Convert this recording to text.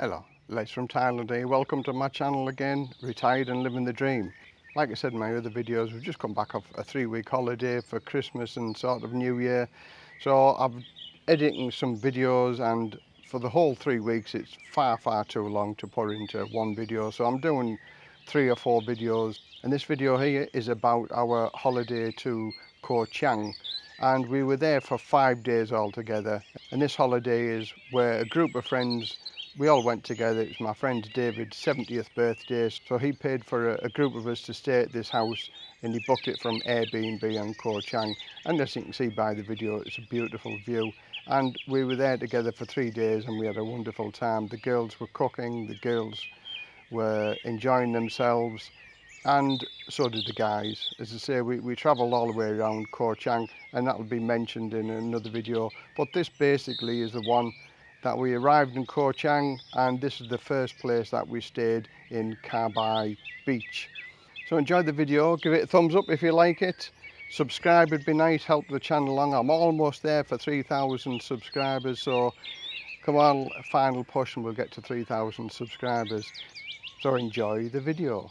Hello, Les from Thailand here. Welcome to my channel again, retired and living the dream. Like I said in my other videos, we've just come back off a three week holiday for Christmas and sort of New Year. So I'm editing some videos and for the whole three weeks, it's far, far too long to put into one video. So I'm doing three or four videos. And this video here is about our holiday to Koh Chang and we were there for five days altogether and this holiday is where a group of friends we all went together. It was my friend David's 70th birthday, so he paid for a, a group of us to stay at this house and he booked it from Airbnb on Ko Chang. And as you can see by the video, it's a beautiful view. And we were there together for three days and we had a wonderful time. The girls were cooking, the girls were enjoying themselves, and so did the guys. As I say, we, we travelled all the way around Ko Chang, and that will be mentioned in another video. But this basically is the one that we arrived in Koh Chang and this is the first place that we stayed in Kabai Beach. So enjoy the video, give it a thumbs up if you like it. Subscribe would be nice, help the channel along. I'm almost there for 3,000 subscribers, so come on, final push and we'll get to 3,000 subscribers. So enjoy the video.